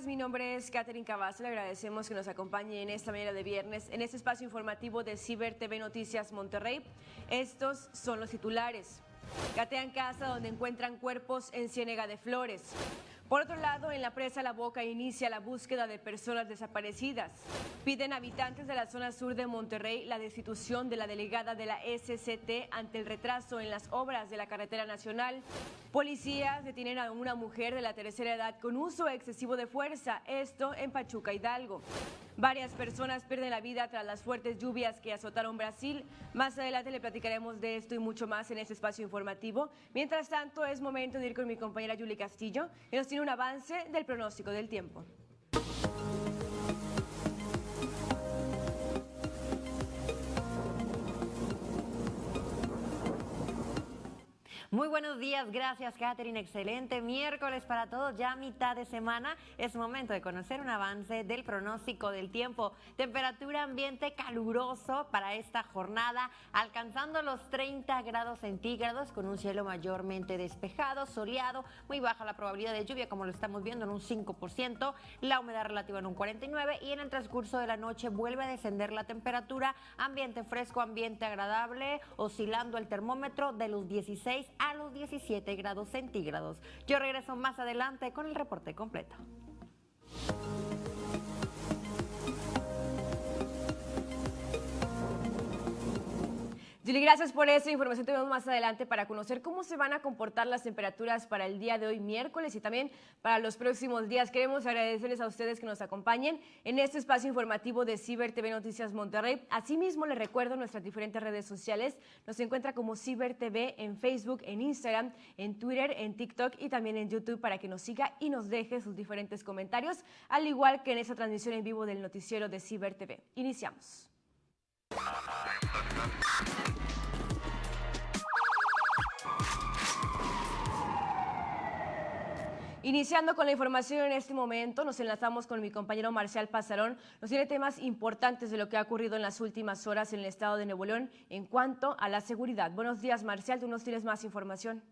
mi nombre es Catherine Cavazos, le agradecemos que nos acompañe en esta mañana de viernes en este espacio informativo de Ciber TV Noticias Monterrey. Estos son los titulares. Catean casa donde encuentran cuerpos en Ciénega de Flores. Por otro lado, en la presa La Boca inicia la búsqueda de personas desaparecidas. Piden habitantes de la zona sur de Monterrey la destitución de la delegada de la SCT ante el retraso en las obras de la carretera nacional. Policías detienen a una mujer de la tercera edad con uso excesivo de fuerza, esto en Pachuca Hidalgo. Varias personas pierden la vida tras las fuertes lluvias que azotaron Brasil. Más adelante le platicaremos de esto y mucho más en este espacio informativo. Mientras tanto, es momento de ir con mi compañera Julie Castillo, que nos tiene un avance del pronóstico del tiempo. Muy buenos días, gracias Catherine, excelente miércoles para todos, ya mitad de semana, es momento de conocer un avance del pronóstico del tiempo, temperatura ambiente caluroso para esta jornada, alcanzando los 30 grados centígrados con un cielo mayormente despejado, soleado, muy baja la probabilidad de lluvia como lo estamos viendo en un 5%, la humedad relativa en un 49% y en el transcurso de la noche vuelve a descender la temperatura, ambiente fresco, ambiente agradable, oscilando el termómetro de los 16 a los 17 grados centígrados. Yo regreso más adelante con el reporte completo. Julie, gracias por esa información. Tenemos más adelante para conocer cómo se van a comportar las temperaturas para el día de hoy, miércoles, y también para los próximos días. Queremos agradecerles a ustedes que nos acompañen en este espacio informativo de Ciber TV Noticias Monterrey. Asimismo, les recuerdo nuestras diferentes redes sociales. Nos encuentra como Ciber TV en Facebook, en Instagram, en Twitter, en TikTok y también en YouTube para que nos siga y nos deje sus diferentes comentarios, al igual que en esta transmisión en vivo del noticiero de Ciber TV. Iniciamos. Iniciando con la información en este momento, nos enlazamos con mi compañero Marcial Pasarón. Nos tiene temas importantes de lo que ha ocurrido en las últimas horas en el estado de Nuevo León en cuanto a la seguridad. Buenos días, Marcial. Tú nos tienes más información.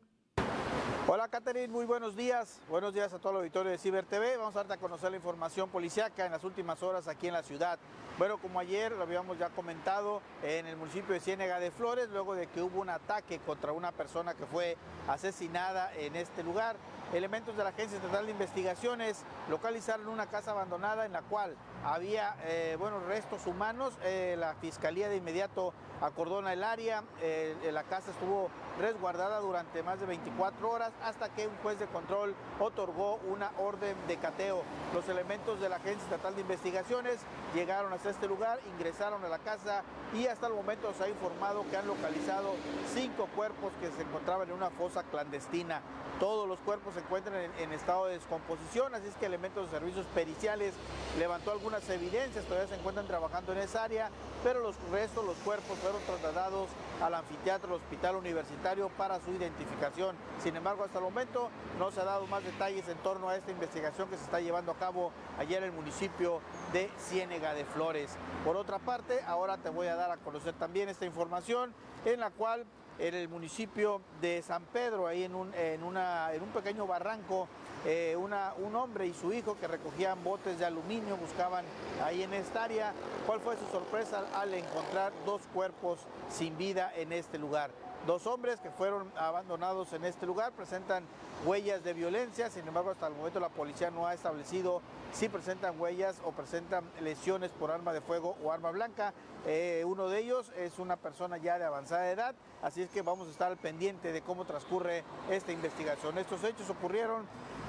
Hola, Catherine. Muy buenos días. Buenos días a todo el auditorio de Ciber TV. Vamos a darte a conocer la información policiaca en las últimas horas aquí en la ciudad. Bueno, como ayer lo habíamos ya comentado, en el municipio de Ciénega de Flores, luego de que hubo un ataque contra una persona que fue asesinada en este lugar, elementos de la Agencia Estatal de Investigaciones localizaron una casa abandonada en la cual había eh, bueno, restos humanos. Eh, la Fiscalía de inmediato acordona el área. Eh, la casa estuvo resguardada durante más de 24 horas hasta que un juez de control otorgó una orden de cateo. Los elementos de la Agencia Estatal de Investigaciones llegaron hasta este lugar, ingresaron a la casa y hasta el momento se ha informado que han localizado cinco cuerpos que se encontraban en una fosa clandestina. Todos los cuerpos encuentran en, estado de descomposición, así es que elementos de servicios periciales levantó algunas evidencias, todavía se encuentran trabajando en esa área, pero los restos, los cuerpos fueron trasladados al anfiteatro del Hospital Universitario para su identificación. Sin embargo, hasta el momento no se ha dado más detalles en torno a esta investigación que se está llevando a cabo ayer en el municipio de Ciénega de Flores. Por otra parte, ahora te voy a dar a conocer también esta información en la cual en el municipio de San Pedro, ahí en un, en una, en un pequeño barranco, eh, una, un hombre y su hijo que recogían botes de aluminio, buscaban ahí en esta área. ¿Cuál fue su sorpresa al encontrar dos cuerpos sin vida en este lugar? Dos hombres que fueron abandonados en este lugar presentan huellas de violencia, sin embargo hasta el momento la policía no ha establecido si presentan huellas o presentan lesiones por arma de fuego o arma blanca. Eh, uno de ellos es una persona ya de avanzada edad, así es que vamos a estar al pendiente de cómo transcurre esta investigación. Estos hechos ocurrieron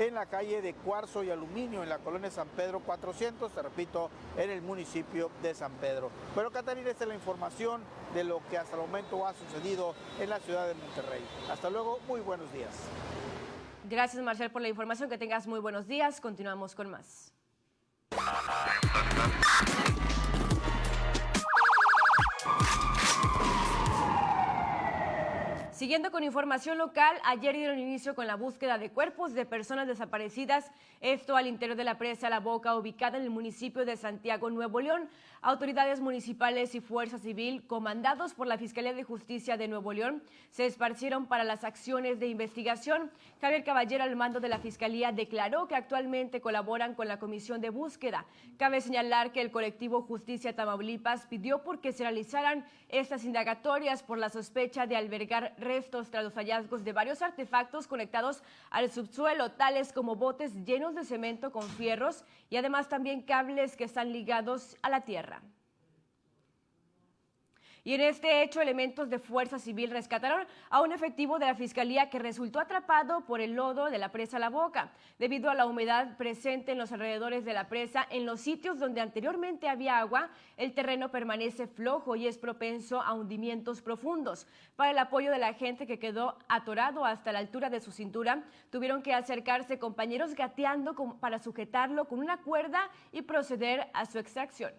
en la calle de Cuarzo y Aluminio, en la colonia San Pedro 400, te repito, en el municipio de San Pedro. Pero Catarina, esta es la información de lo que hasta el momento ha sucedido en la ciudad de Monterrey. Hasta luego, muy buenos días. Gracias Marcial por la información, que tengas muy buenos días. Continuamos con más. Siguiendo con información local, ayer dieron inicio con la búsqueda de cuerpos de personas desaparecidas, esto al interior de la presa La Boca, ubicada en el municipio de Santiago, Nuevo León. Autoridades municipales y Fuerza Civil, comandados por la Fiscalía de Justicia de Nuevo León, se esparcieron para las acciones de investigación. Javier Caballero, al mando de la Fiscalía, declaró que actualmente colaboran con la Comisión de Búsqueda. Cabe señalar que el colectivo Justicia Tamaulipas pidió por que se realizaran estas indagatorias por la sospecha de albergar restos tras los hallazgos de varios artefactos conectados al subsuelo, tales como botes llenos de cemento con fierros y además también cables que están ligados a la tierra. Y en este hecho, elementos de Fuerza Civil rescataron a un efectivo de la Fiscalía que resultó atrapado por el lodo de la presa La Boca. Debido a la humedad presente en los alrededores de la presa, en los sitios donde anteriormente había agua, el terreno permanece flojo y es propenso a hundimientos profundos. Para el apoyo de la gente que quedó atorado hasta la altura de su cintura, tuvieron que acercarse compañeros gateando para sujetarlo con una cuerda y proceder a su extracción.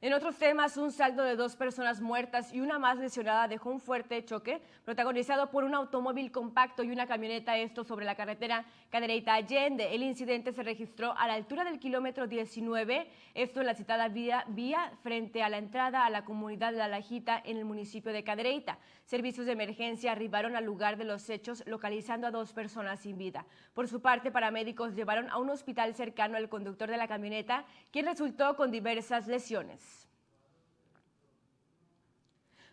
En otros temas, un saldo de dos personas muertas y una más lesionada dejó un fuerte choque protagonizado por un automóvil compacto y una camioneta, esto sobre la carretera Cadereyta Allende. El incidente se registró a la altura del kilómetro 19, esto en la citada vía, frente a la entrada a la comunidad de La Lajita en el municipio de Cadereyta. Servicios de emergencia arribaron al lugar de los hechos localizando a dos personas sin vida. Por su parte, paramédicos llevaron a un hospital cercano al conductor de la camioneta, quien resultó con diversas lesiones.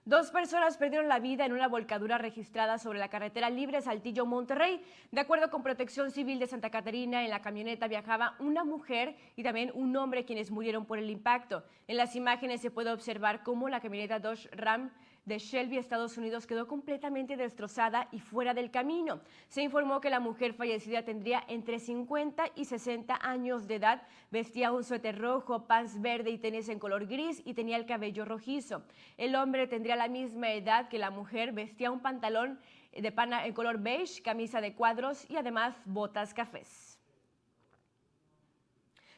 Dos personas perdieron la vida en una volcadura registrada sobre la carretera Libre Saltillo Monterrey. De acuerdo con Protección Civil de Santa Catarina, en la camioneta viajaba una mujer y también un hombre quienes murieron por el impacto. En las imágenes se puede observar cómo la camioneta Dodge Ram de Shelby, Estados Unidos, quedó completamente destrozada y fuera del camino. Se informó que la mujer fallecida tendría entre 50 y 60 años de edad, vestía un suéter rojo, pants verde y tenis en color gris y tenía el cabello rojizo. El hombre tendría la misma edad que la mujer, vestía un pantalón de pana en color beige, camisa de cuadros y además botas cafés.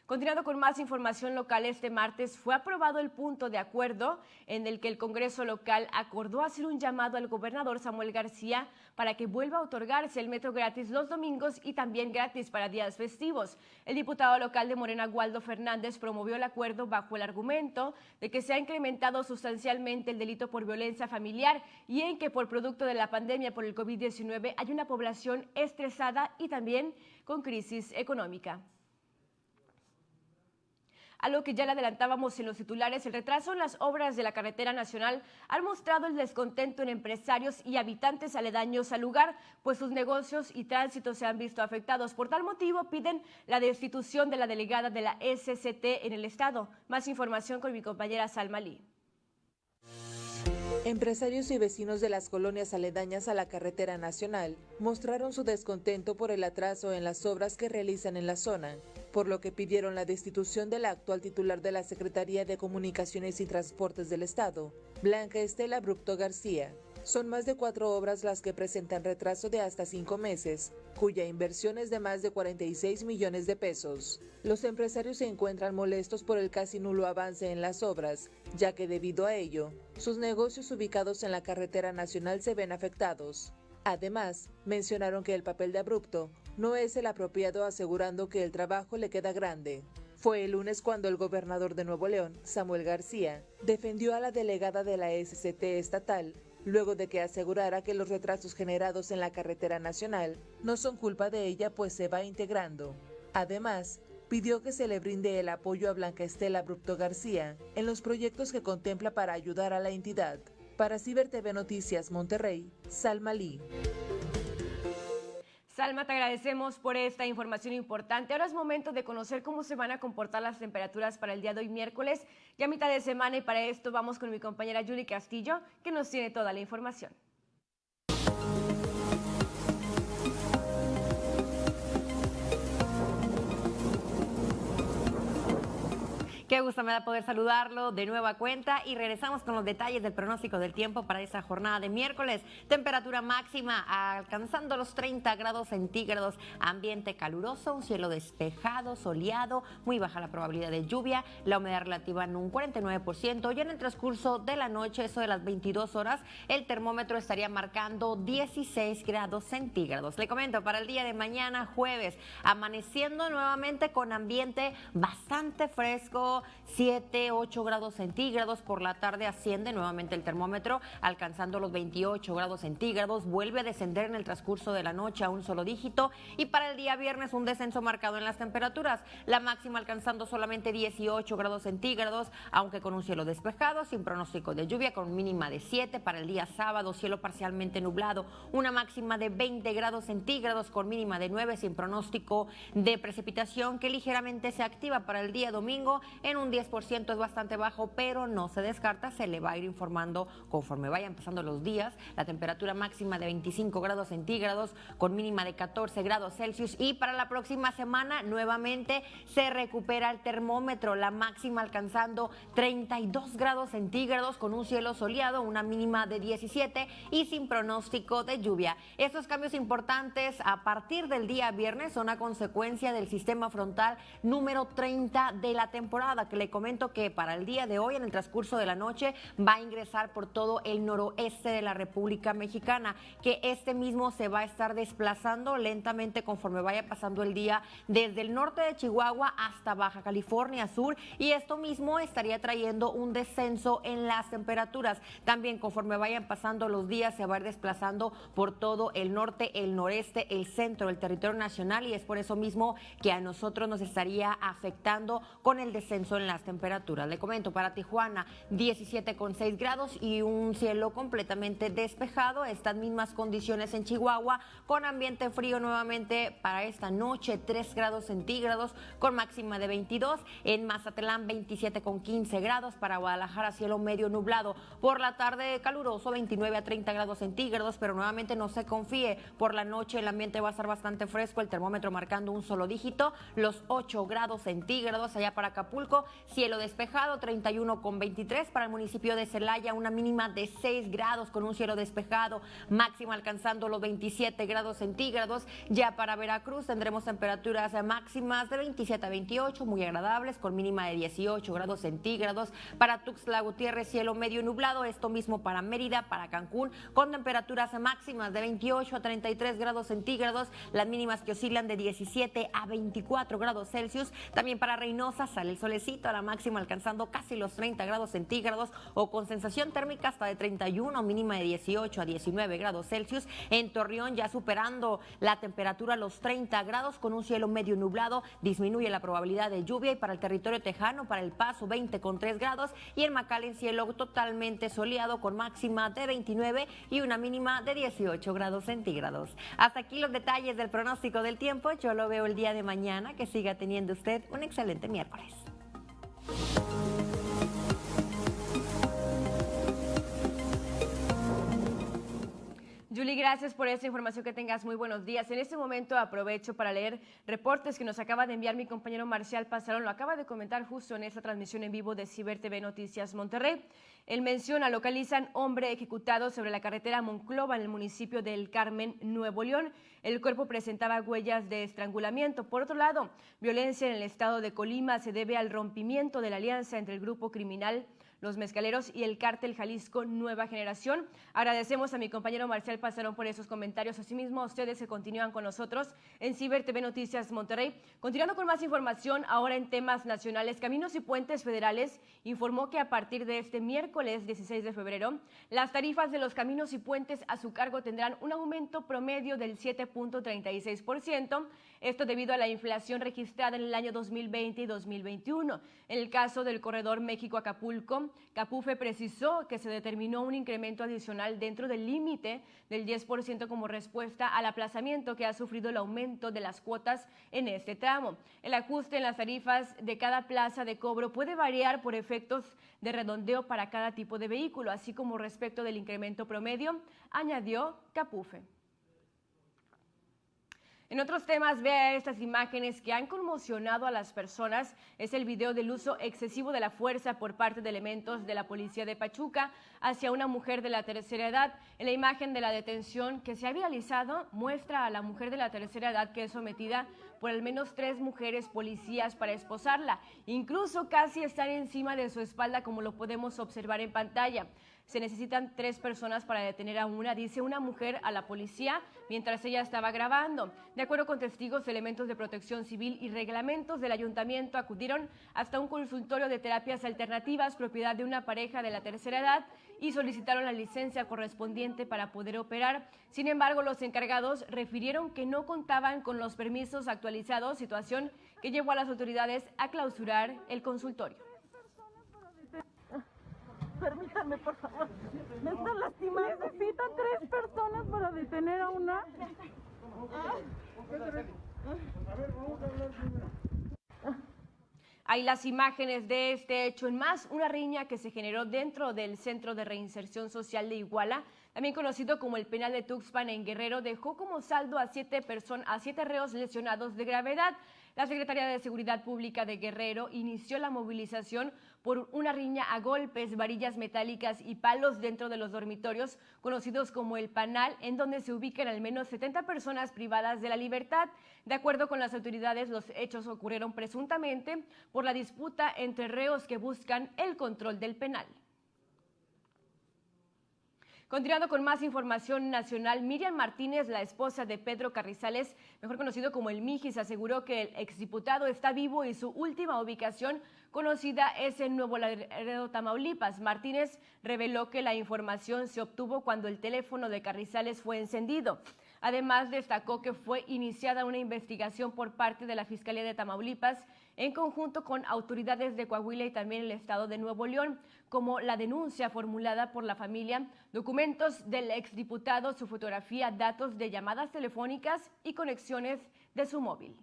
Continuando con más información local, este martes fue aprobado el punto de acuerdo en el que el Congreso local acordó hacer un llamado al gobernador Samuel García para que vuelva a otorgarse el metro gratis los domingos y también gratis para días festivos. El diputado local de Morena, Waldo Fernández, promovió el acuerdo bajo el argumento de que se ha incrementado sustancialmente el delito por violencia familiar y en que por producto de la pandemia por el COVID-19 hay una población estresada y también con crisis económica. A lo que ya le adelantábamos en los titulares, el retraso en las obras de la carretera nacional ha mostrado el descontento en empresarios y habitantes aledaños al lugar, pues sus negocios y tránsito se han visto afectados. Por tal motivo, piden la destitución de la delegada de la SCT en el Estado. Más información con mi compañera Salma Lee. Empresarios y vecinos de las colonias aledañas a la carretera nacional mostraron su descontento por el atraso en las obras que realizan en la zona, por lo que pidieron la destitución de la actual titular de la Secretaría de Comunicaciones y Transportes del Estado, Blanca Estela Brupto García. Son más de cuatro obras las que presentan retraso de hasta cinco meses, cuya inversión es de más de 46 millones de pesos. Los empresarios se encuentran molestos por el casi nulo avance en las obras, ya que debido a ello, sus negocios ubicados en la carretera nacional se ven afectados. Además, mencionaron que el papel de abrupto no es el apropiado asegurando que el trabajo le queda grande. Fue el lunes cuando el gobernador de Nuevo León, Samuel García, defendió a la delegada de la SCT estatal luego de que asegurara que los retrasos generados en la carretera nacional no son culpa de ella pues se va integrando. Además, pidió que se le brinde el apoyo a Blanca Estela Abrupto García en los proyectos que contempla para ayudar a la entidad. Para Ciber TV Noticias Monterrey, Salma Lee. Salma, te agradecemos por esta información importante. Ahora es momento de conocer cómo se van a comportar las temperaturas para el día de hoy miércoles, ya mitad de semana, y para esto vamos con mi compañera Julie Castillo, que nos tiene toda la información. Qué gusto me da poder saludarlo de nueva cuenta y regresamos con los detalles del pronóstico del tiempo para esta jornada de miércoles. Temperatura máxima alcanzando los 30 grados centígrados, ambiente caluroso, un cielo despejado, soleado, muy baja la probabilidad de lluvia, la humedad relativa en un 49%. Y en el transcurso de la noche, eso de las 22 horas, el termómetro estaría marcando 16 grados centígrados. Le comento, para el día de mañana, jueves, amaneciendo nuevamente con ambiente bastante fresco 7, 8 grados centígrados. Por la tarde asciende nuevamente el termómetro, alcanzando los 28 grados centígrados. Vuelve a descender en el transcurso de la noche a un solo dígito. Y para el día viernes, un descenso marcado en las temperaturas. La máxima alcanzando solamente 18 grados centígrados, aunque con un cielo despejado, sin pronóstico de lluvia, con mínima de 7. Para el día sábado, cielo parcialmente nublado. Una máxima de 20 grados centígrados, con mínima de 9, sin pronóstico de precipitación, que ligeramente se activa para el día domingo en un 10% es bastante bajo, pero no se descarta, se le va a ir informando conforme vayan pasando los días. La temperatura máxima de 25 grados centígrados con mínima de 14 grados Celsius y para la próxima semana nuevamente se recupera el termómetro, la máxima alcanzando 32 grados centígrados con un cielo soleado, una mínima de 17 y sin pronóstico de lluvia. Estos cambios importantes a partir del día viernes son a consecuencia del sistema frontal número 30 de la temporada que le comento que para el día de hoy, en el transcurso de la noche, va a ingresar por todo el noroeste de la República Mexicana, que este mismo se va a estar desplazando lentamente conforme vaya pasando el día desde el norte de Chihuahua hasta Baja California Sur y esto mismo estaría trayendo un descenso en las temperaturas. También conforme vayan pasando los días se va a ir desplazando por todo el norte, el noreste, el centro del territorio nacional y es por eso mismo que a nosotros nos estaría afectando con el descenso en las temperaturas. Le comento, para Tijuana 17,6 grados y un cielo completamente despejado. Estas mismas condiciones en Chihuahua con ambiente frío nuevamente para esta noche 3 grados centígrados con máxima de 22. En Mazatlán 27,15 grados. Para Guadalajara cielo medio nublado. Por la tarde caluroso 29 a 30 grados centígrados, pero nuevamente no se confíe. Por la noche el ambiente va a estar bastante fresco, el termómetro marcando un solo dígito, los 8 grados centígrados allá para Acapulco cielo despejado, 31 con 23 para el municipio de Celaya, una mínima de 6 grados con un cielo despejado, máximo alcanzando los 27 grados centígrados. Ya para Veracruz tendremos temperaturas máximas de 27 a 28, muy agradables, con mínima de 18 grados centígrados. Para Tuxtla Gutiérrez, cielo medio nublado, esto mismo para Mérida, para Cancún, con temperaturas máximas de 28 a 33 grados centígrados, las mínimas que oscilan de 17 a 24 grados Celsius. También para Reynosa sale el sol a la máxima alcanzando casi los 30 grados centígrados o con sensación térmica hasta de 31, mínima de 18 a 19 grados Celsius. En Torreón ya superando la temperatura a los 30 grados con un cielo medio nublado, disminuye la probabilidad de lluvia y para el territorio tejano, para el paso 20 con 3 grados y en en cielo totalmente soleado con máxima de 29 y una mínima de 18 grados centígrados. Hasta aquí los detalles del pronóstico del tiempo. Yo lo veo el día de mañana. Que siga teniendo usted un excelente miércoles. Thank you. Julie, gracias por esta información. Que tengas muy buenos días. En este momento aprovecho para leer reportes que nos acaba de enviar mi compañero Marcial Pasarón. Lo acaba de comentar justo en esta transmisión en vivo de Ciber TV Noticias Monterrey. Él menciona, localizan hombre ejecutado sobre la carretera Monclova en el municipio del Carmen, Nuevo León. El cuerpo presentaba huellas de estrangulamiento. Por otro lado, violencia en el estado de Colima se debe al rompimiento de la alianza entre el grupo criminal los Mezcaleros y el Cártel Jalisco Nueva Generación. Agradecemos a mi compañero Marcial Pasarón por esos comentarios. Asimismo, a ustedes que continúan con nosotros en Ciber TV Noticias Monterrey. Continuando con más información, ahora en temas nacionales, Caminos y Puentes Federales informó que a partir de este miércoles 16 de febrero, las tarifas de los caminos y puentes a su cargo tendrán un aumento promedio del 7.36%, esto debido a la inflación registrada en el año 2020 y 2021. En el caso del corredor México-Acapulco, Capufe precisó que se determinó un incremento adicional dentro del límite del 10% como respuesta al aplazamiento que ha sufrido el aumento de las cuotas en este tramo. El ajuste en las tarifas de cada plaza de cobro puede variar por efectos de redondeo para cada tipo de vehículo, así como respecto del incremento promedio, añadió Capufe. En otros temas, vea estas imágenes que han conmocionado a las personas. Es el video del uso excesivo de la fuerza por parte de elementos de la policía de Pachuca hacia una mujer de la tercera edad. En la imagen de la detención que se ha viralizado, muestra a la mujer de la tercera edad que es sometida por al menos tres mujeres policías para esposarla. Incluso casi están encima de su espalda, como lo podemos observar en pantalla. Se necesitan tres personas para detener a una, dice una mujer a la policía mientras ella estaba grabando. De acuerdo con testigos, elementos de protección civil y reglamentos del ayuntamiento acudieron hasta un consultorio de terapias alternativas propiedad de una pareja de la tercera edad y solicitaron la licencia correspondiente para poder operar. Sin embargo, los encargados refirieron que no contaban con los permisos actualizados, situación que llevó a las autoridades a clausurar el consultorio. Permítanme, por favor. Me lastimando. Tres personas para detener a una. Hay las imágenes de este hecho en más, una riña que se generó dentro del Centro de Reinserción Social de Iguala, también conocido como el penal de Tuxpan en Guerrero, dejó como saldo a siete, a siete reos lesionados de gravedad. La Secretaría de Seguridad Pública de Guerrero inició la movilización por una riña a golpes, varillas metálicas y palos dentro de los dormitorios, conocidos como el Panal, en donde se ubican al menos 70 personas privadas de la libertad. De acuerdo con las autoridades, los hechos ocurrieron presuntamente por la disputa entre reos que buscan el control del penal. Continuando con más información nacional, Miriam Martínez, la esposa de Pedro Carrizales, mejor conocido como el Mijis, aseguró que el exdiputado está vivo y su última ubicación conocida es en Nuevo Laredo, Tamaulipas. Martínez reveló que la información se obtuvo cuando el teléfono de Carrizales fue encendido. Además, destacó que fue iniciada una investigación por parte de la Fiscalía de Tamaulipas en conjunto con autoridades de Coahuila y también el Estado de Nuevo León, como la denuncia formulada por la familia, documentos del exdiputado, su fotografía, datos de llamadas telefónicas y conexiones de su móvil.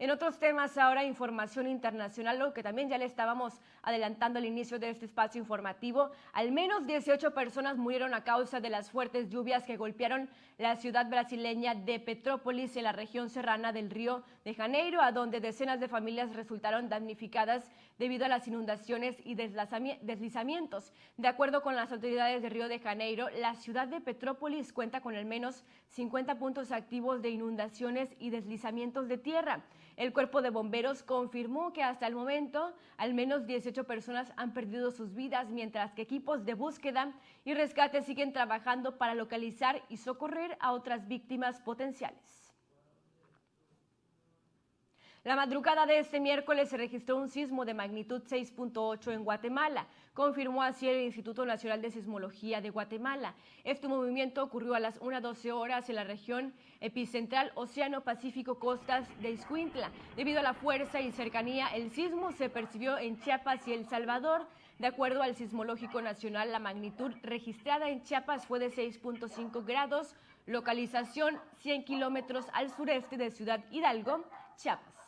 En otros temas, ahora información internacional, lo que también ya le estábamos adelantando al inicio de este espacio informativo. Al menos 18 personas murieron a causa de las fuertes lluvias que golpearon la ciudad brasileña de Petrópolis en la región serrana del Río de Janeiro, a donde decenas de familias resultaron damnificadas debido a las inundaciones y deslizamientos. De acuerdo con las autoridades de Río de Janeiro, la ciudad de Petrópolis cuenta con al menos 50 puntos activos de inundaciones y deslizamientos de tierra. El cuerpo de bomberos confirmó que hasta el momento al menos 18 personas han perdido sus vidas, mientras que equipos de búsqueda y rescate siguen trabajando para localizar y socorrer a otras víctimas potenciales. La madrugada de este miércoles se registró un sismo de magnitud 6.8 en Guatemala, confirmó así el Instituto Nacional de Sismología de Guatemala. Este movimiento ocurrió a las 1.12 horas en la región epicentral Océano Pacífico Costas de Iscuintla. Debido a la fuerza y cercanía, el sismo se percibió en Chiapas y El Salvador. De acuerdo al Sismológico Nacional, la magnitud registrada en Chiapas fue de 6.5 grados, localización 100 kilómetros al sureste de Ciudad Hidalgo, Chiapas.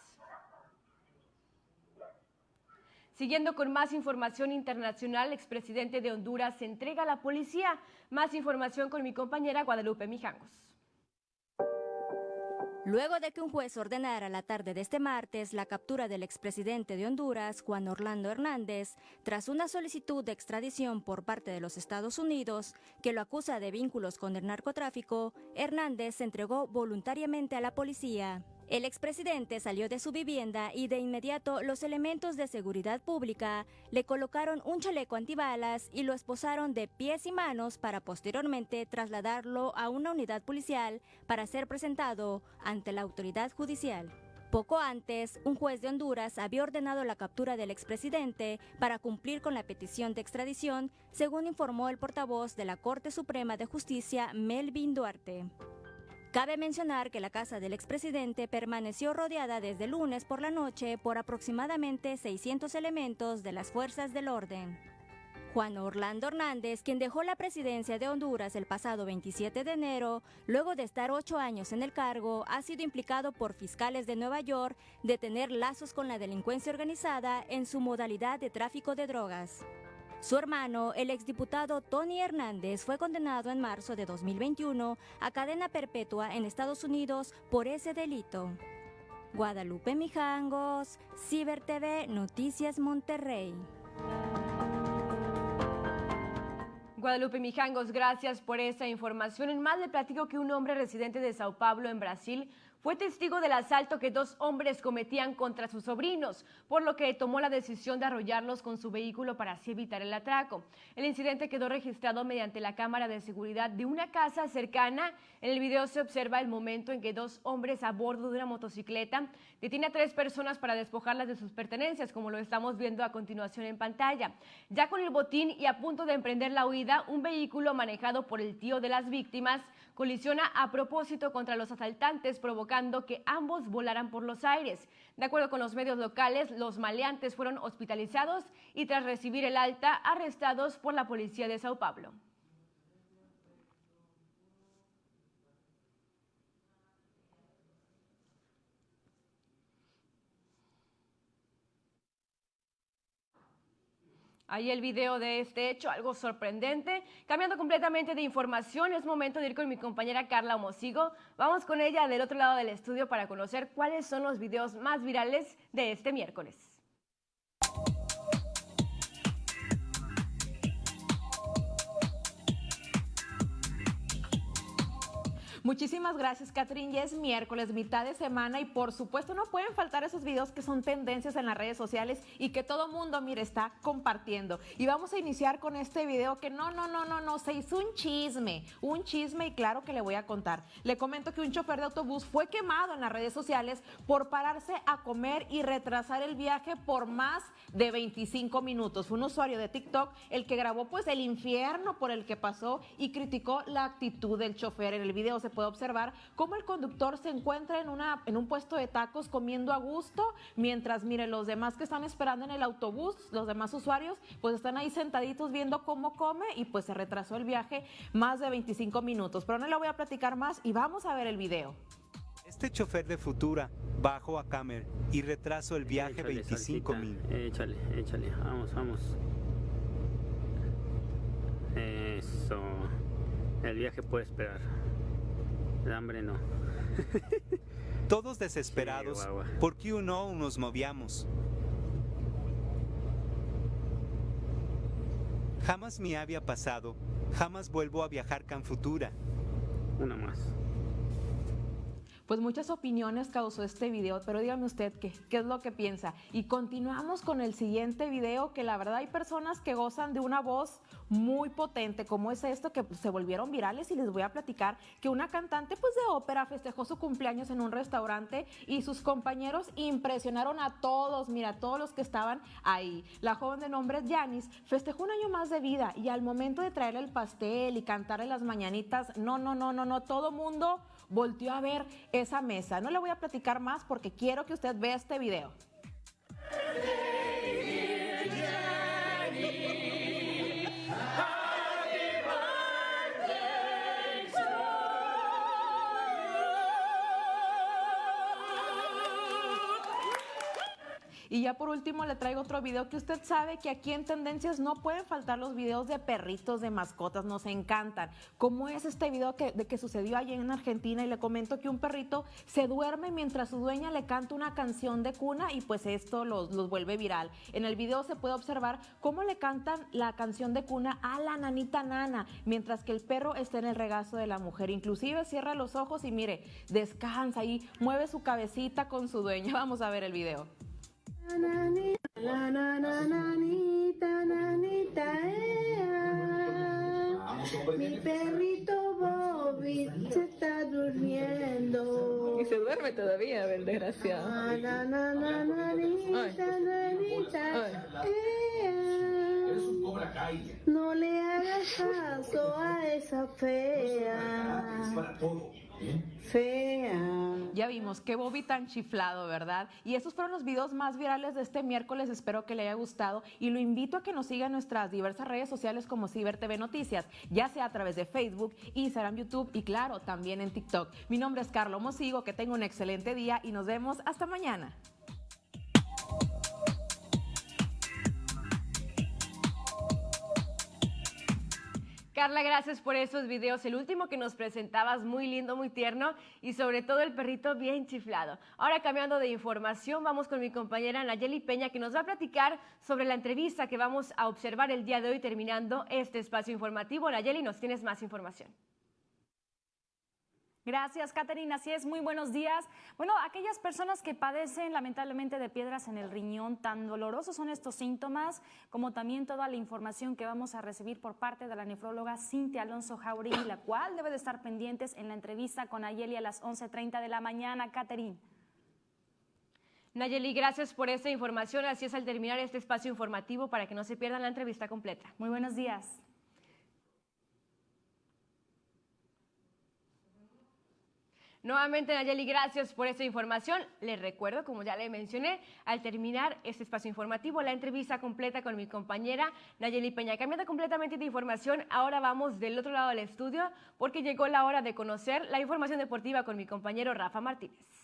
Siguiendo con más información internacional, el expresidente de Honduras se entrega a la policía. Más información con mi compañera Guadalupe Mijangos. Luego de que un juez ordenara la tarde de este martes la captura del expresidente de Honduras, Juan Orlando Hernández, tras una solicitud de extradición por parte de los Estados Unidos que lo acusa de vínculos con el narcotráfico, Hernández se entregó voluntariamente a la policía. El expresidente salió de su vivienda y de inmediato los elementos de seguridad pública le colocaron un chaleco antibalas y lo esposaron de pies y manos para posteriormente trasladarlo a una unidad policial para ser presentado ante la autoridad judicial. Poco antes, un juez de Honduras había ordenado la captura del expresidente para cumplir con la petición de extradición, según informó el portavoz de la Corte Suprema de Justicia, Melvin Duarte. Cabe mencionar que la casa del expresidente permaneció rodeada desde lunes por la noche por aproximadamente 600 elementos de las fuerzas del orden. Juan Orlando Hernández, quien dejó la presidencia de Honduras el pasado 27 de enero, luego de estar ocho años en el cargo, ha sido implicado por fiscales de Nueva York de tener lazos con la delincuencia organizada en su modalidad de tráfico de drogas. Su hermano, el exdiputado Tony Hernández, fue condenado en marzo de 2021 a cadena perpetua en Estados Unidos por ese delito. Guadalupe Mijangos, Ciber TV, Noticias Monterrey. Guadalupe Mijangos, gracias por esa información. En más le platico que un hombre residente de Sao Paulo, en Brasil, fue testigo del asalto que dos hombres cometían contra sus sobrinos, por lo que tomó la decisión de arrollarlos con su vehículo para así evitar el atraco. El incidente quedó registrado mediante la cámara de seguridad de una casa cercana. En el video se observa el momento en que dos hombres a bordo de una motocicleta detienen a tres personas para despojarlas de sus pertenencias, como lo estamos viendo a continuación en pantalla. Ya con el botín y a punto de emprender la huida, un vehículo manejado por el tío de las víctimas colisiona a propósito contra los asaltantes, provocando que ambos volaran por los aires. De acuerdo con los medios locales, los maleantes fueron hospitalizados y tras recibir el alta, arrestados por la policía de Sao Paulo. Ahí el video de este hecho, algo sorprendente. Cambiando completamente de información, es momento de ir con mi compañera Carla Mosigo. Vamos con ella del otro lado del estudio para conocer cuáles son los videos más virales de este miércoles. Muchísimas gracias, Catherine. Ya es miércoles, mitad de semana y por supuesto no pueden faltar esos videos que son tendencias en las redes sociales y que todo mundo, mire, está compartiendo. Y vamos a iniciar con este video que no, no, no, no, no, se hizo un chisme, un chisme y claro que le voy a contar. Le comento que un chofer de autobús fue quemado en las redes sociales por pararse a comer y retrasar el viaje por más de 25 minutos. Fue un usuario de TikTok el que grabó pues el infierno por el que pasó y criticó la actitud del chofer. En el video puede observar cómo el conductor se encuentra en, una, en un puesto de tacos comiendo a gusto, mientras, mire, los demás que están esperando en el autobús, los demás usuarios, pues están ahí sentaditos viendo cómo come y pues se retrasó el viaje más de 25 minutos. Pero no le voy a platicar más y vamos a ver el video. Este chofer de Futura bajó a Camer y retrasó el viaje 25 minutos. Échale, échale, vamos, vamos. Eso. El viaje puede esperar. El hambre no. Todos desesperados, porque uno nos movíamos. Jamás me había pasado, jamás vuelvo a viajar con Futura. Una más pues muchas opiniones causó este video, pero dígame usted qué, qué es lo que piensa. Y continuamos con el siguiente video, que la verdad hay personas que gozan de una voz muy potente, como es esto, que se volvieron virales y les voy a platicar que una cantante pues de ópera festejó su cumpleaños en un restaurante y sus compañeros impresionaron a todos, mira, a todos los que estaban ahí. La joven de nombre Janis festejó un año más de vida y al momento de traerle el pastel y cantarle las mañanitas, no, no, no, no, no, todo mundo volteó a ver esa mesa. No le voy a platicar más porque quiero que usted vea este video. Y ya por último le traigo otro video que usted sabe que aquí en Tendencias no pueden faltar los videos de perritos, de mascotas, nos encantan. Como es este video que, de que sucedió allí en Argentina y le comento que un perrito se duerme mientras su dueña le canta una canción de cuna y pues esto los, los vuelve viral. En el video se puede observar cómo le cantan la canción de cuna a la nanita nana, mientras que el perro está en el regazo de la mujer. Inclusive cierra los ojos y mire, descansa y mueve su cabecita con su dueña. Vamos a ver el video. Mi perrito Bobby se está durmiendo. Y se duerme todavía, el desgraciado. La nanita, nanita, No le hagas caso a esa fea. Es para todo. Fea. Ya vimos qué Bobby tan chiflado, ¿verdad? Y estos fueron los videos más virales de este miércoles. Espero que le haya gustado y lo invito a que nos siga en nuestras diversas redes sociales como Ciber TV Noticias, ya sea a través de Facebook, Instagram, YouTube y claro, también en TikTok. Mi nombre es Carlos Mosigo, que tenga un excelente día y nos vemos hasta mañana. Carla, gracias por esos videos. El último que nos presentabas, muy lindo, muy tierno y sobre todo el perrito bien chiflado. Ahora cambiando de información, vamos con mi compañera Nayeli Peña que nos va a platicar sobre la entrevista que vamos a observar el día de hoy terminando este espacio informativo. Nayeli, nos tienes más información. Gracias, Caterina. Así es, muy buenos días. Bueno, aquellas personas que padecen lamentablemente de piedras en el riñón, tan dolorosos son estos síntomas, como también toda la información que vamos a recibir por parte de la nefróloga Cintia Alonso Jauregui, la cual debe de estar pendientes en la entrevista con Ayeli a las 11.30 de la mañana. Caterina. Nayeli, gracias por esta información. Así es al terminar este espacio informativo para que no se pierdan la entrevista completa. Muy buenos días. Nuevamente, Nayeli, gracias por esta información. Les recuerdo, como ya le mencioné, al terminar este espacio informativo, la entrevista completa con mi compañera Nayeli Peña. Cambiando completamente de información, ahora vamos del otro lado del estudio porque llegó la hora de conocer la información deportiva con mi compañero Rafa Martínez.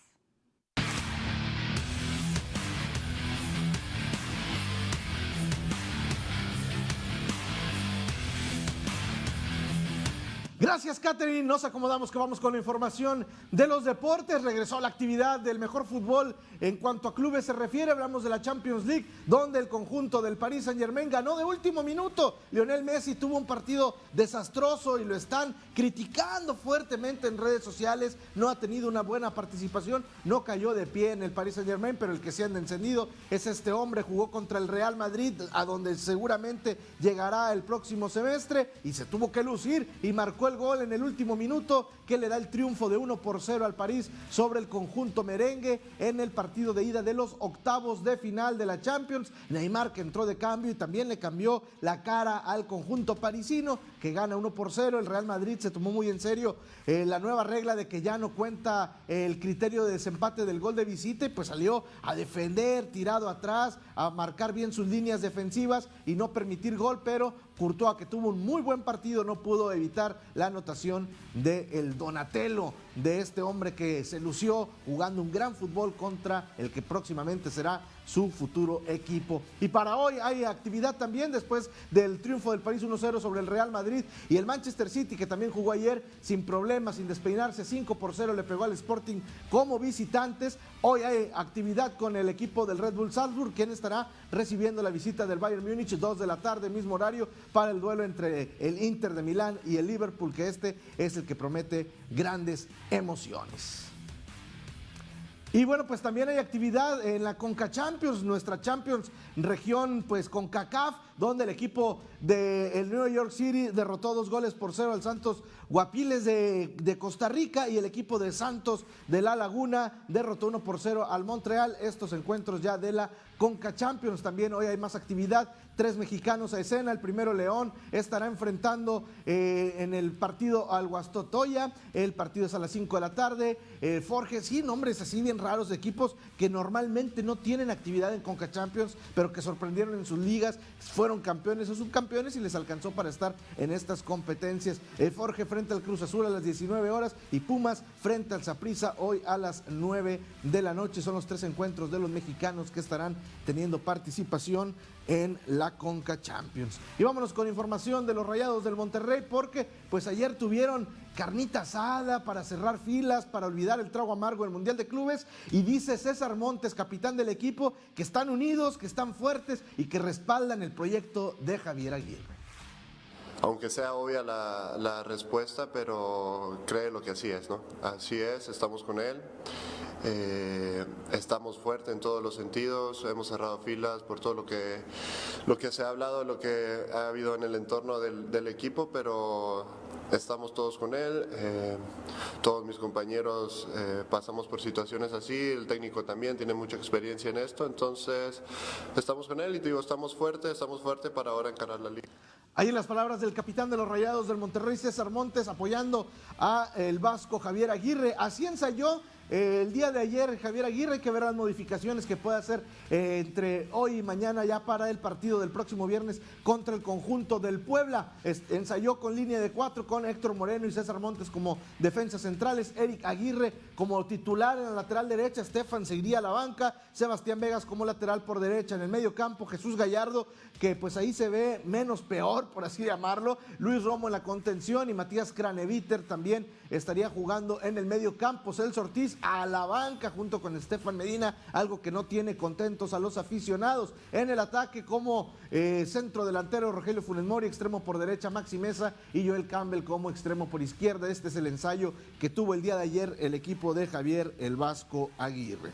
Gracias, Catherine. Nos acomodamos que vamos con la información de los deportes. Regresó la actividad del mejor fútbol en cuanto a clubes se refiere. Hablamos de la Champions League, donde el conjunto del Paris Saint Germain ganó de último minuto. Lionel Messi tuvo un partido desastroso y lo están criticando fuertemente en redes sociales. No ha tenido una buena participación, no cayó de pie en el Paris Saint Germain, pero el que se anda encendido es este hombre. Jugó contra el Real Madrid, a donde seguramente llegará el próximo semestre y se tuvo que lucir y marcó el gol en el último minuto que le da el triunfo de 1 por 0 al París sobre el conjunto merengue en el partido de ida de los octavos de final de la Champions. Neymar que entró de cambio y también le cambió la cara al conjunto parisino que gana 1 por 0. El Real Madrid se tomó muy en serio eh, la nueva regla de que ya no cuenta el criterio de desempate del gol de visita y pues salió a defender, tirado atrás, a marcar bien sus líneas defensivas y no permitir gol, pero Courtois, que tuvo un muy buen partido, no pudo evitar la anotación del el Donatello, de este hombre que se lució jugando un gran fútbol contra el que próximamente será su futuro equipo. Y para hoy hay actividad también después del triunfo del París 1-0 sobre el Real Madrid y el Manchester City que también jugó ayer sin problemas, sin despeinarse, 5 por 0 le pegó al Sporting como visitantes. Hoy hay actividad con el equipo del Red Bull Salzburg, quien estará recibiendo la visita del Bayern Múnich, 2 de la tarde, mismo horario, para el duelo entre el Inter de Milán y el Liverpool, que este es el que promete grandes emociones. Y bueno, pues también hay actividad en la Conca Champions, nuestra Champions región, pues con CACAF, donde el equipo del el New York City derrotó dos goles por cero al Santos Guapiles de, de, Costa Rica y el equipo de Santos de La Laguna derrotó uno por cero al Montreal. Estos encuentros ya de la Conca Champions. También hoy hay más actividad. Tres mexicanos a escena. El primero León estará enfrentando eh, en el partido al Guastotoya. El partido es a las 5 de la tarde. Eh, sí, nombres así bien raros de equipos que normalmente no tienen actividad en Conca Champions, pero que sorprendieron en sus ligas. Fueron campeones o subcampeones y les alcanzó para estar en estas competencias. Eh, Forge frente al Cruz Azul a las 19 horas y Pumas frente al Zaprisa hoy a las 9 de la noche. Son los tres encuentros de los mexicanos que estarán teniendo participación en la Conca Champions. Y vámonos con información de los Rayados del Monterrey porque pues ayer tuvieron carnita asada para cerrar filas, para olvidar el trago amargo del Mundial de Clubes y dice César Montes, capitán del equipo, que están unidos, que están fuertes y que respaldan el proyecto de Javier Aguirre. Aunque sea obvia la, la respuesta, pero cree lo que así es, ¿no? Así es, estamos con él. Eh, estamos fuertes en todos los sentidos, hemos cerrado filas por todo lo que, lo que se ha hablado, lo que ha habido en el entorno del, del equipo, pero estamos todos con él, eh, todos mis compañeros eh, pasamos por situaciones así, el técnico también tiene mucha experiencia en esto, entonces estamos con él y te digo, estamos fuertes, estamos fuertes para ahora encarar la liga. Ahí en las palabras del capitán de los Rayados del Monterrey, César Montes, apoyando a el vasco Javier Aguirre. Así ensayó el día de ayer Javier Aguirre, que ver las modificaciones que puede hacer eh, entre hoy y mañana ya para el partido del próximo viernes contra el conjunto del Puebla. ensayó con línea de cuatro con Héctor Moreno y César Montes como defensas centrales, Eric Aguirre como titular en la lateral derecha, Estefan seguiría a la banca, Sebastián Vegas como lateral por derecha en el medio campo, Jesús Gallardo, que pues ahí se ve menos peor, por así llamarlo, Luis Romo en la contención y Matías Craneviter también estaría jugando en el medio campo, Celso Ortiz a la banca junto con Estefan Medina, algo que no tiene contentos a los aficionados. En el ataque como eh, centro delantero Rogelio Funes Mori, extremo por derecha Maxi Mesa y Joel Campbell como extremo por izquierda. Este es el ensayo que tuvo el día de ayer el equipo de Javier El Vasco Aguirre.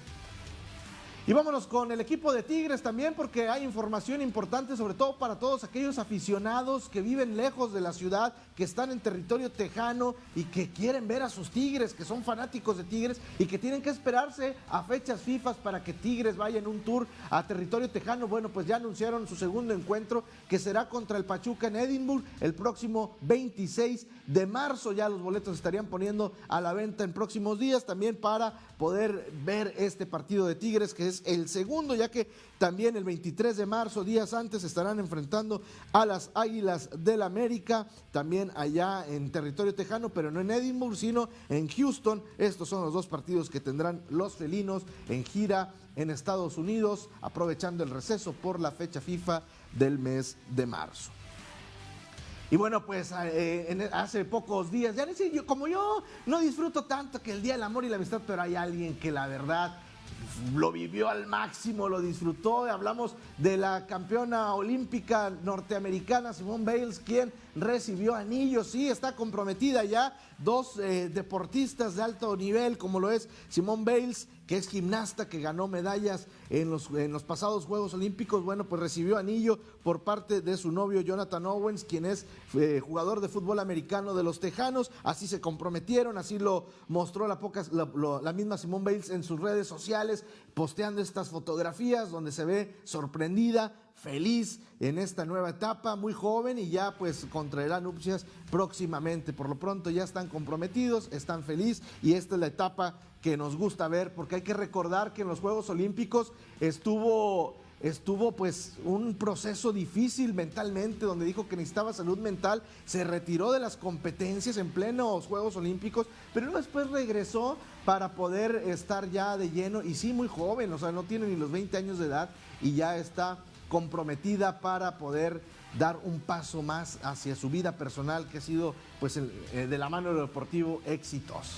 Y vámonos con el equipo de Tigres también porque hay información importante sobre todo para todos aquellos aficionados que viven lejos de la ciudad, que están en territorio tejano y que quieren ver a sus Tigres, que son fanáticos de Tigres y que tienen que esperarse a fechas FIFA para que Tigres vaya en un tour a territorio tejano. Bueno, pues ya anunciaron su segundo encuentro que será contra el Pachuca en Edinburgh el próximo 26 de marzo. Ya los boletos estarían poniendo a la venta en próximos días también para poder ver este partido de Tigres que es el segundo, ya que también el 23 de marzo, días antes, estarán enfrentando a las Águilas del América, también allá en territorio tejano, pero no en Edinburgh, sino en Houston. Estos son los dos partidos que tendrán los felinos en gira en Estados Unidos, aprovechando el receso por la fecha FIFA del mes de marzo. Y bueno, pues eh, hace pocos días, ya sé, yo, como yo no disfruto tanto que el Día del Amor y la Amistad, pero hay alguien que la verdad lo vivió al máximo, lo disfrutó. Hablamos de la campeona olímpica norteamericana Simone Bales, quien recibió anillos. Sí, está comprometida ya. Dos eh, deportistas de alto nivel, como lo es Simone Bales que es gimnasta, que ganó medallas en los, en los pasados Juegos Olímpicos, bueno, pues recibió anillo por parte de su novio Jonathan Owens, quien es eh, jugador de fútbol americano de los Tejanos. Así se comprometieron, así lo mostró la, pocas, la, misma Simone Bales en sus redes sociales, posteando estas fotografías donde se ve sorprendida, feliz en esta nueva etapa, muy joven y ya pues contraerá nupcias próximamente. Por lo pronto ya están comprometidos, están felices y esta es la etapa que nos gusta ver, porque hay que recordar que en los Juegos Olímpicos estuvo, estuvo pues un proceso difícil mentalmente, donde dijo que necesitaba salud mental, se retiró de las competencias en plenos Juegos Olímpicos, pero después regresó para poder estar ya de lleno, y sí muy joven, o sea, no tiene ni los 20 años de edad y ya está comprometida para poder dar un paso más hacia su vida personal que ha sido pues eh, de la mano del deportivo exitoso.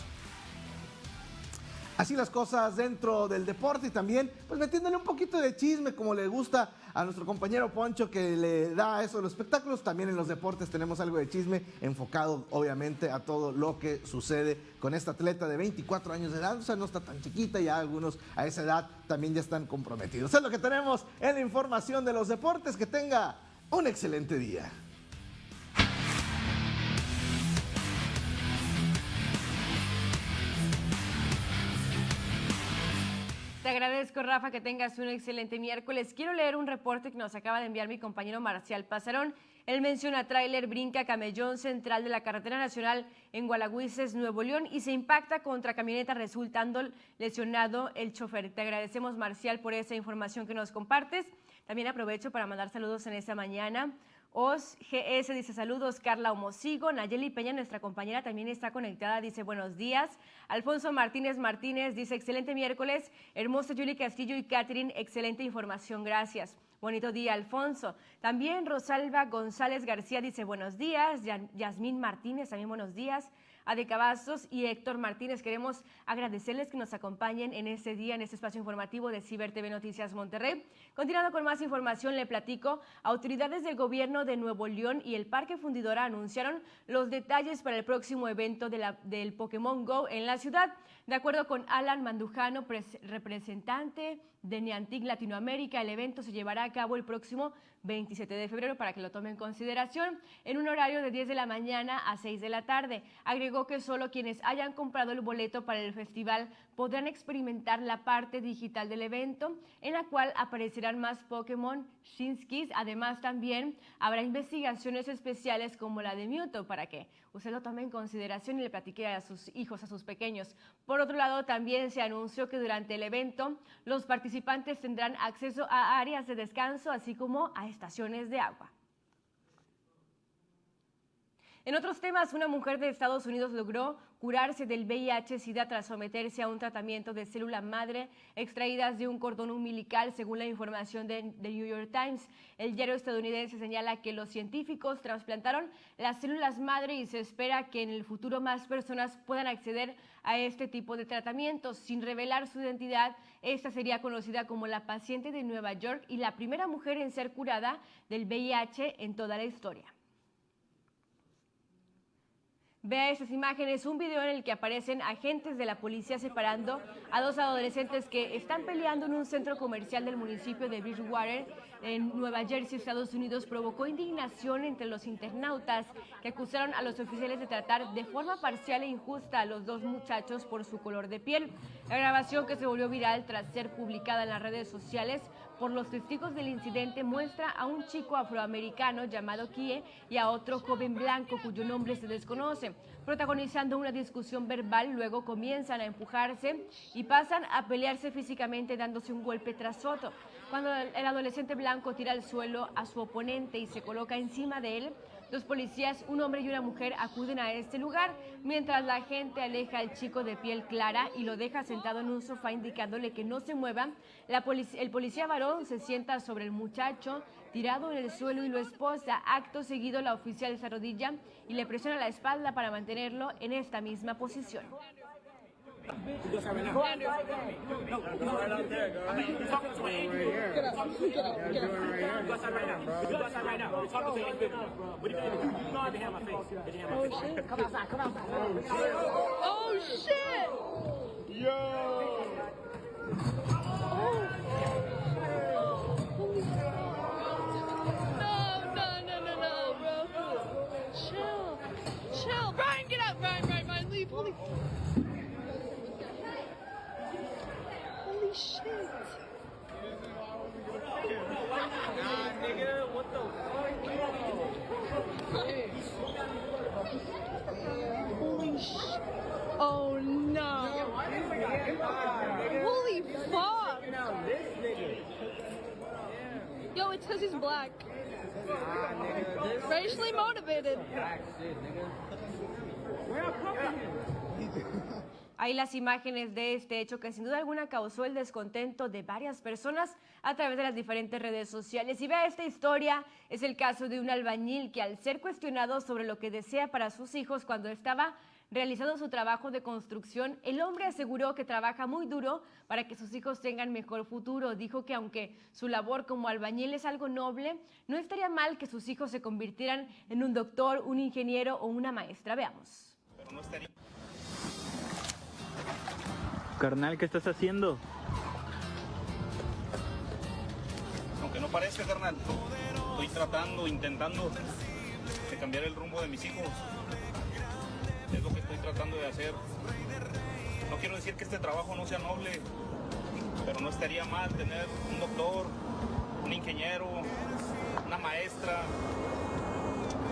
Así las cosas dentro del deporte y también, pues metiéndole un poquito de chisme como le gusta a nuestro compañero Poncho que le da eso de los espectáculos. También en los deportes tenemos algo de chisme enfocado obviamente a todo lo que sucede con esta atleta de 24 años de edad. O sea, no está tan chiquita, ya algunos a esa edad también ya están comprometidos. Es lo que tenemos en la información de los deportes. Que tenga un excelente día. Te agradezco, Rafa, que tengas un excelente miércoles. Quiero leer un reporte que nos acaba de enviar mi compañero Marcial Pasarón. Él menciona tráiler brinca camellón central de la carretera nacional en Gualagüises, Nuevo León, y se impacta contra camioneta resultando lesionado el chofer. Te agradecemos, Marcial, por esa información que nos compartes. También aprovecho para mandar saludos en esta mañana Os GS dice saludos, Carla Homosigo, Nayeli Peña, nuestra compañera, también está conectada, dice buenos días. Alfonso Martínez Martínez dice excelente miércoles, hermosa Julie Castillo y Catherine, excelente información, gracias. Bonito día, Alfonso. También Rosalba González García dice buenos días. Yasmín Martínez, también buenos días. Ade Cavazos y Héctor Martínez. Queremos agradecerles que nos acompañen en este día, en este espacio informativo de Ciber TV Noticias Monterrey. Continuando con más información, le platico, autoridades del gobierno de Nuevo León y el Parque Fundidora anunciaron los detalles para el próximo evento del Pokémon Go en la ciudad. De acuerdo con Alan Mandujano, representante de Niantic Latinoamérica, el evento se llevará a cabo el próximo 27 de febrero para que lo tome en consideración en un horario de 10 de la mañana a 6 de la tarde. Agregó que solo quienes hayan comprado el boleto para el festival podrán experimentar la parte digital del evento, en la cual aparecerán más Pokémon Shinskis. Además, también habrá investigaciones especiales como la de Mewtwo para que usted lo tome en consideración y le platique a sus hijos, a sus pequeños. Por otro lado, también se anunció que durante el evento los participantes tendrán acceso a áreas de descanso, así como a estaciones de agua. En otros temas, una mujer de Estados Unidos logró curarse del VIH-Sida tras someterse a un tratamiento de célula madre extraídas de un cordón umbilical, según la información de The New York Times. El diario estadounidense señala que los científicos trasplantaron las células madre y se espera que en el futuro más personas puedan acceder a este tipo de tratamientos. Sin revelar su identidad, esta sería conocida como la paciente de Nueva York y la primera mujer en ser curada del VIH en toda la historia. Vea estas imágenes, un video en el que aparecen agentes de la policía separando a dos adolescentes que están peleando en un centro comercial del municipio de Bridgewater, en Nueva Jersey, Estados Unidos, provocó indignación entre los internautas que acusaron a los oficiales de tratar de forma parcial e injusta a los dos muchachos por su color de piel. La grabación que se volvió viral tras ser publicada en las redes sociales por los testigos del incidente muestra a un chico afroamericano llamado Kie y a otro joven blanco cuyo nombre se desconoce, protagonizando una discusión verbal, luego comienzan a empujarse y pasan a pelearse físicamente dándose un golpe tras otro. Cuando el adolescente blanco tira al suelo a su oponente y se coloca encima de él, Dos policías, un hombre y una mujer, acuden a este lugar mientras la gente aleja al chico de piel clara y lo deja sentado en un sofá indicándole que no se mueva. el policía varón se sienta sobre el muchacho tirado en el suelo y lo esposa. Acto seguido, la oficial se arrodilla y le presiona la espalda para mantenerlo en esta misma posición. You go right now. No, go right out there, girl. I mean, you're talking to an angry. Get up. Get up. Get up. Go outside right now. You go outside right now. Angry. What are you? You know I have my face. Come outside. Come outside. Oh, shit. No, no, no, no, no. Chill. Chill. Brian, get out. Brian, Brian, Brian, leave. Holy. Shit. Nah, nigga, what the fuck? Holy shit. Oh no. Holy fuck. Yo, it's because he's black. Racially motivated. Hay las imágenes de este hecho que sin duda alguna causó el descontento de varias personas a través de las diferentes redes sociales. Y vea esta historia, es el caso de un albañil que al ser cuestionado sobre lo que desea para sus hijos cuando estaba realizando su trabajo de construcción, el hombre aseguró que trabaja muy duro para que sus hijos tengan mejor futuro. Dijo que aunque su labor como albañil es algo noble, no estaría mal que sus hijos se convirtieran en un doctor, un ingeniero o una maestra. Veamos. Carnal, ¿qué estás haciendo? Aunque no parezca, carnal, estoy tratando, intentando de cambiar el rumbo de mis hijos. Es lo que estoy tratando de hacer. No quiero decir que este trabajo no sea noble, pero no estaría mal tener un doctor, un ingeniero, una maestra.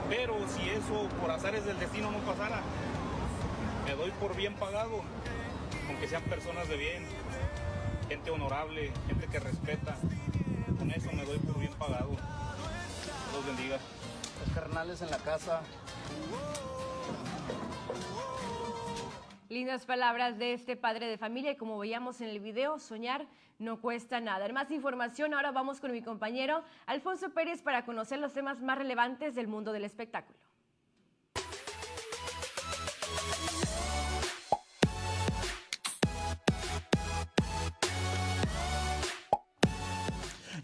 Pero si eso por azares del destino no pasara, me doy por bien pagado aunque sean personas de bien, gente honorable, gente que respeta. Con eso me doy por bien pagado. Dios bendiga. Los carnales en la casa. Lindas palabras de este padre de familia y como veíamos en el video, soñar no cuesta nada. Más información, ahora vamos con mi compañero Alfonso Pérez para conocer los temas más relevantes del mundo del espectáculo.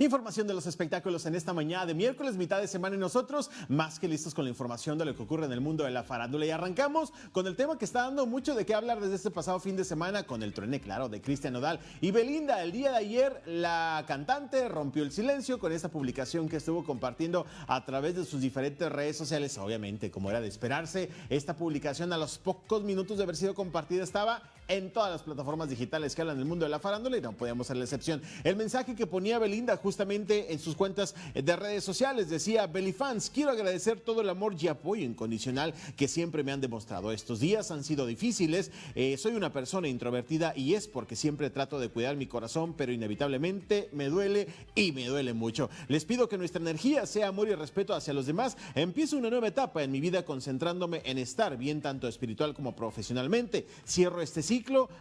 Información de los espectáculos en esta mañana de miércoles, mitad de semana y nosotros más que listos con la información de lo que ocurre en el mundo de la farándula. Y arrancamos con el tema que está dando mucho de qué hablar desde este pasado fin de semana con el truene, claro, de Cristian Nodal y Belinda. El día de ayer la cantante rompió el silencio con esta publicación que estuvo compartiendo a través de sus diferentes redes sociales. Obviamente, como era de esperarse, esta publicación a los pocos minutos de haber sido compartida estaba en todas las plataformas digitales que hablan del mundo de la farándula y no podíamos ser la excepción. El mensaje que ponía Belinda justamente en sus cuentas de redes sociales decía, Belifans, quiero agradecer todo el amor y apoyo incondicional que siempre me han demostrado. Estos días han sido difíciles, eh, soy una persona introvertida y es porque siempre trato de cuidar mi corazón, pero inevitablemente me duele y me duele mucho. Les pido que nuestra energía sea amor y respeto hacia los demás. Empiezo una nueva etapa en mi vida concentrándome en estar bien tanto espiritual como profesionalmente. Cierro este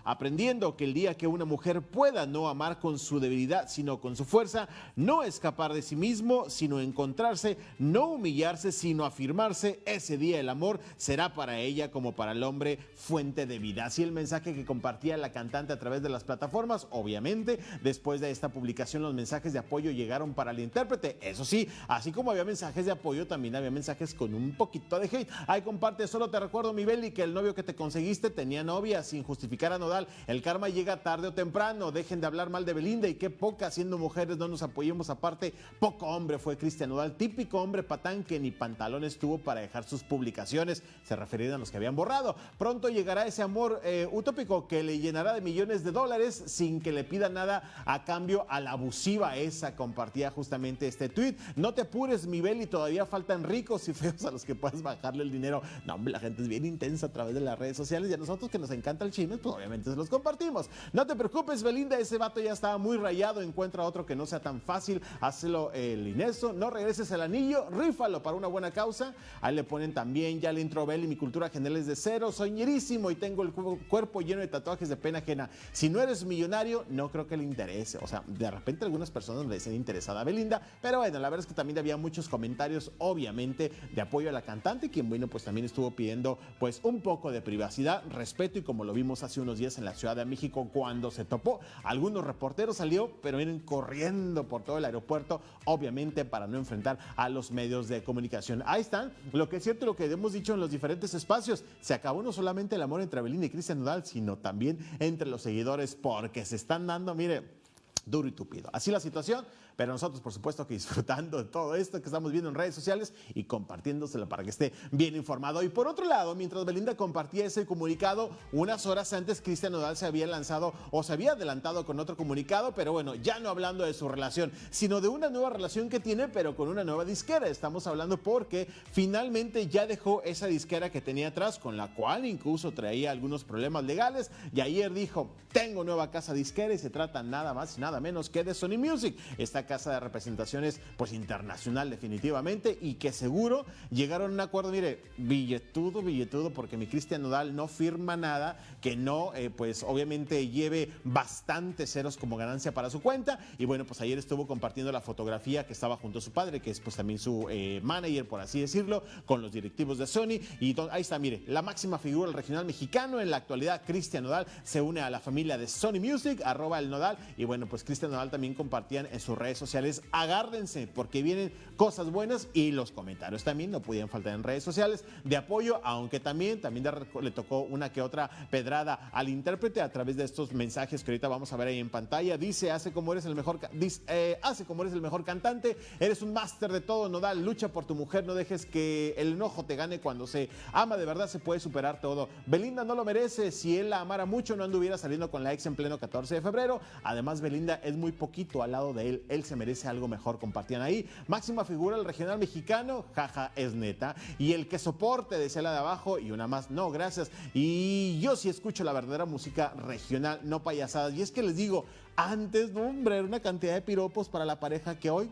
aprendiendo que el día que una mujer pueda no amar con su debilidad, sino con su fuerza, no escapar de sí mismo, sino encontrarse, no humillarse, sino afirmarse, ese día el amor será para ella como para el hombre fuente de vida. Así el mensaje que compartía la cantante a través de las plataformas, obviamente, después de esta publicación los mensajes de apoyo llegaron para el intérprete. Eso sí, así como había mensajes de apoyo, también había mensajes con un poquito de hate. Ahí comparte, solo te recuerdo, mi Beli, que el novio que te conseguiste tenía novia sin justificar a Nodal. El karma llega tarde o temprano. Dejen de hablar mal de Belinda y qué poca, siendo mujeres, no nos apoyemos. Aparte, poco hombre fue Cristian Nodal, típico hombre patán que ni pantalones tuvo para dejar sus publicaciones. Se referían a los que habían borrado. Pronto llegará ese amor eh, utópico que le llenará de millones de dólares sin que le pida nada a cambio a la abusiva esa. Compartía justamente este tweet. No te apures, mi Beli, todavía faltan ricos y feos a los que puedas bajarle el dinero. No, hombre, la gente es bien intensa a través de las redes sociales y a nosotros que nos encanta el chisme, pues obviamente se los compartimos. No te preocupes, Belinda, ese vato ya estaba muy rayado. Encuentra otro que no sea tan fácil. Hazlo el Ineso. No regreses el anillo, rífalo para una buena causa. Ahí le ponen también, ya le intro Beli, mi cultura general es de cero. Soy ñerísimo y tengo el cu- cuerpo lleno de tatuajes de pena ajena. Si no eres millonario, no creo que le interese. O sea, de repente algunas personas le dicen interesada a Belinda, pero bueno, la verdad es que también había muchos comentarios, obviamente, de apoyo a la cantante, quien, bueno, pues también estuvo pidiendo, pues, un poco de privacidad, respeto, y como lo vimos hace unos días en la Ciudad de México, cuando se topó, algunos reporteros salió, pero vienen corriendo por todo el aeropuerto, obviamente, para no enfrentar a los medios de comunicación. Ahí están, lo que es cierto, lo que hemos dicho en los diferentes espacios, se acabó no solamente el amor entre Belinda y Cristian Nodal, sino también entre los seguidores, porque se están dando, mire, duro y tupido. Así la situación, pero nosotros por supuesto que disfrutando de todo esto que estamos viendo en redes sociales y compartiéndoselo para que esté bien informado. Y por otro lado, mientras Belinda compartía ese comunicado, unas horas antes Cristian Nodal se había lanzado o se había adelantado con otro comunicado, pero bueno, ya no hablando de su relación, sino de una nueva relación que tiene, pero con una nueva disquera. Estamos hablando porque finalmente ya dejó esa disquera que tenía atrás, con la cual incluso traía algunos problemas legales, y ayer dijo, tengo nueva casa disquera y se trata nada más y nada menos que de Sony Music, esta casa de representaciones pues internacional definitivamente y que seguro llegaron a un acuerdo, mire, billetudo, billetudo, porque mi Cristian Nodal no firma nada que no, eh, pues obviamente lleve bastantes ceros como ganancia para su cuenta. Y bueno, pues ayer estuvo compartiendo la fotografía que estaba junto a su padre, que es pues también su eh, manager, por así decirlo, con los directivos de Sony. Y ahí está, mire, la máxima figura del regional mexicano en la actualidad, Cristian Nodal, se une a la familia de Sony Music, arroba el Nodal. Y bueno, pues Cristian Nodal también compartían en sus redes sociales, agárdense porque vienen cosas buenas y los comentarios también no podían faltar en redes sociales de apoyo, aunque también, también le tocó una que otra pedrada al intérprete a través de estos mensajes que ahorita vamos a ver ahí en pantalla. Dice, hace como eres el mejor, dice, eh, hace como eres el mejor cantante, eres un máster de todo, Nodal, lucha por tu mujer, no dejes que el enojo te gane cuando se ama de verdad, se puede superar todo. Belinda no lo merece, si él la amara mucho no anduviera saliendo con la ex en pleno 14 de febrero. Además, Belinda es muy poquito al lado de él, él se merece algo mejor, compartían ahí. Máxima figura del regional mexicano, jaja, es neta. Y el que soporte, decía la de abajo, y una más, no, gracias. Y yo sí escucho la verdadera música regional, no payasadas. Y es que les digo, antes, hombre, era una cantidad de piropos para la pareja que hoy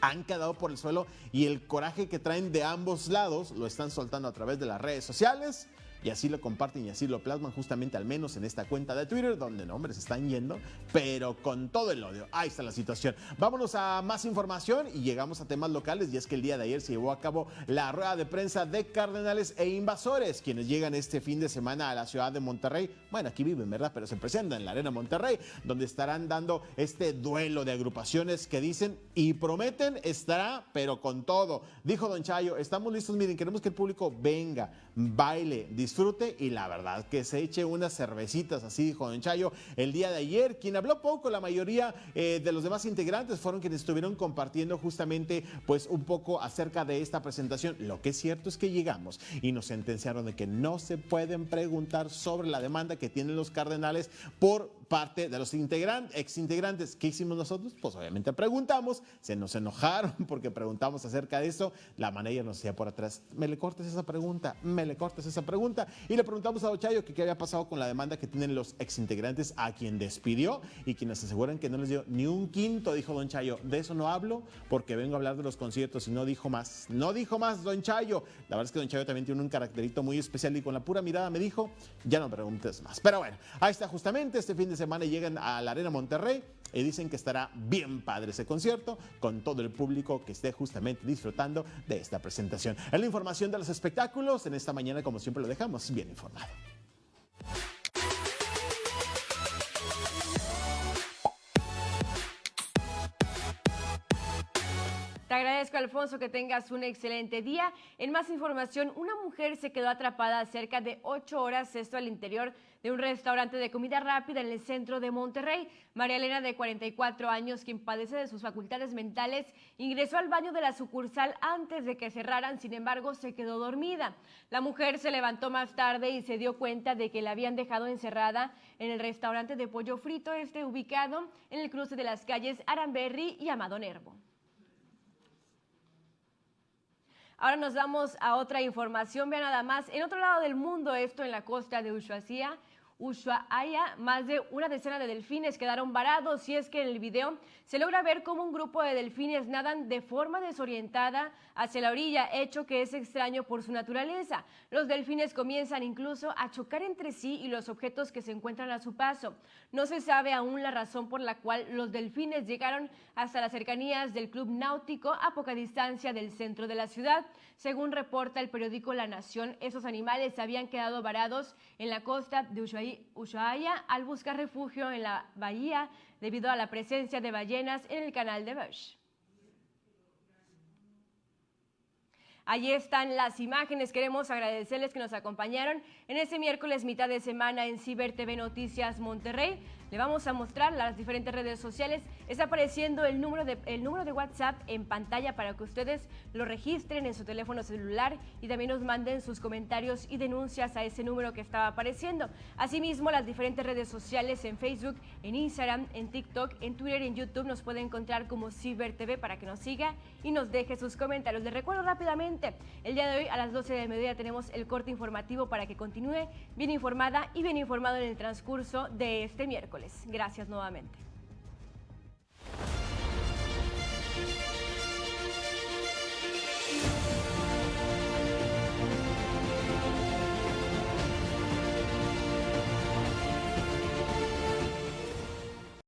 han quedado por el suelo y el coraje que traen de ambos lados lo están soltando a través de las redes sociales. Y así lo comparten y así lo plasman justamente al menos en esta cuenta de Twitter, donde no, hombre, se están yendo, pero con todo el odio. Ahí está la situación. Vámonos a más información y llegamos a temas locales. Y es que el día de ayer se llevó a cabo la rueda de prensa de Cardenales e Invasores, quienes llegan este fin de semana a la ciudad de Monterrey. Bueno, aquí viven, ¿verdad? Pero se presentan en la Arena Monterrey, donde estarán dando este duelo de agrupaciones que dicen y prometen estará, pero con todo. Dijo Don Chayo, estamos listos, miren, queremos que el público venga, baile, disfrute disfrute y la verdad que se eche unas cervecitas, así dijo Don Chayo el día de ayer. Quien habló poco, la mayoría eh, de los demás integrantes fueron quienes estuvieron compartiendo justamente pues un poco acerca de esta presentación. Lo que es cierto es que llegamos y nos sentenciaron de que no se pueden preguntar sobre la demanda que tienen los cardenales por parte de los integrantes, exintegrantes. ¿Qué hicimos nosotros? Pues obviamente preguntamos, se nos enojaron porque preguntamos acerca de eso. La manager nos decía por atrás, me le cortes esa pregunta, me le cortes esa pregunta. Y le preguntamos a Ochayo que qué había pasado con la demanda que tienen los exintegrantes a quien despidió y quienes aseguran que no les dio ni un quinto, dijo Don Chayo. De eso no hablo porque vengo a hablar de los conciertos y no dijo más. No dijo más Don Chayo. La verdad es que Don Chayo también tiene un caracterito muy especial y con la pura mirada me dijo, ya no preguntes más. Pero bueno, ahí está justamente este fin de semana llegan a la Arena Monterrey y dicen que estará bien padre ese concierto con todo el público que esté justamente disfrutando de esta presentación. Es la información de los espectáculos. En esta mañana, como siempre, lo dejamos bien informado. Agradezco, Alfonso, que tengas un excelente día. En más información, una mujer se quedó atrapada cerca de ocho horas, esto al interior de un restaurante de comida rápida en el centro de Monterrey. María Elena, de 44 años, quien padece de sus facultades mentales, ingresó al baño de la sucursal antes de que cerraran, sin embargo, se quedó dormida. La mujer se levantó más tarde y se dio cuenta de que la habían dejado encerrada en el restaurante de pollo frito, este ubicado en el cruce de las calles Aramberri y Amado Nervo. Ahora nos vamos a otra información. Vean nada más, en otro lado del mundo, esto en la costa de Ushuaia, Ushuaia, más de una decena de delfines quedaron varados y es que en el video se logra ver cómo un grupo de delfines nadan de forma desorientada hacia la orilla, hecho que es extraño por su naturaleza. Los delfines comienzan incluso a chocar entre sí y los objetos que se encuentran a su paso. No se sabe aún la razón por la cual los delfines llegaron hasta las cercanías del club náutico a poca distancia del centro de la ciudad. Según reporta el periódico La Nación, esos animales habían quedado varados en la costa de Ushuaia al buscar refugio en la bahía debido a la presencia de ballenas en el canal de Bush. Allí están las imágenes. Queremos agradecerles que nos acompañaron en este miércoles mitad de semana en Ciber TV Noticias Monterrey. Le vamos a mostrar las diferentes redes sociales. Está apareciendo el número, de, el número de WhatsApp en pantalla para que ustedes lo registren en su teléfono celular y también nos manden sus comentarios y denuncias a ese número que estaba apareciendo. Asimismo, las diferentes redes sociales en Facebook, en Instagram, en TikTok, en Twitter y en YouTube nos puede encontrar como Ciber TV para que nos siga y nos deje sus comentarios. Les recuerdo rápidamente, el día de hoy a las 12 de mediodía tenemos el corte informativo para que continúe bien informada y bien informado en el transcurso de este Gracias nuevamente.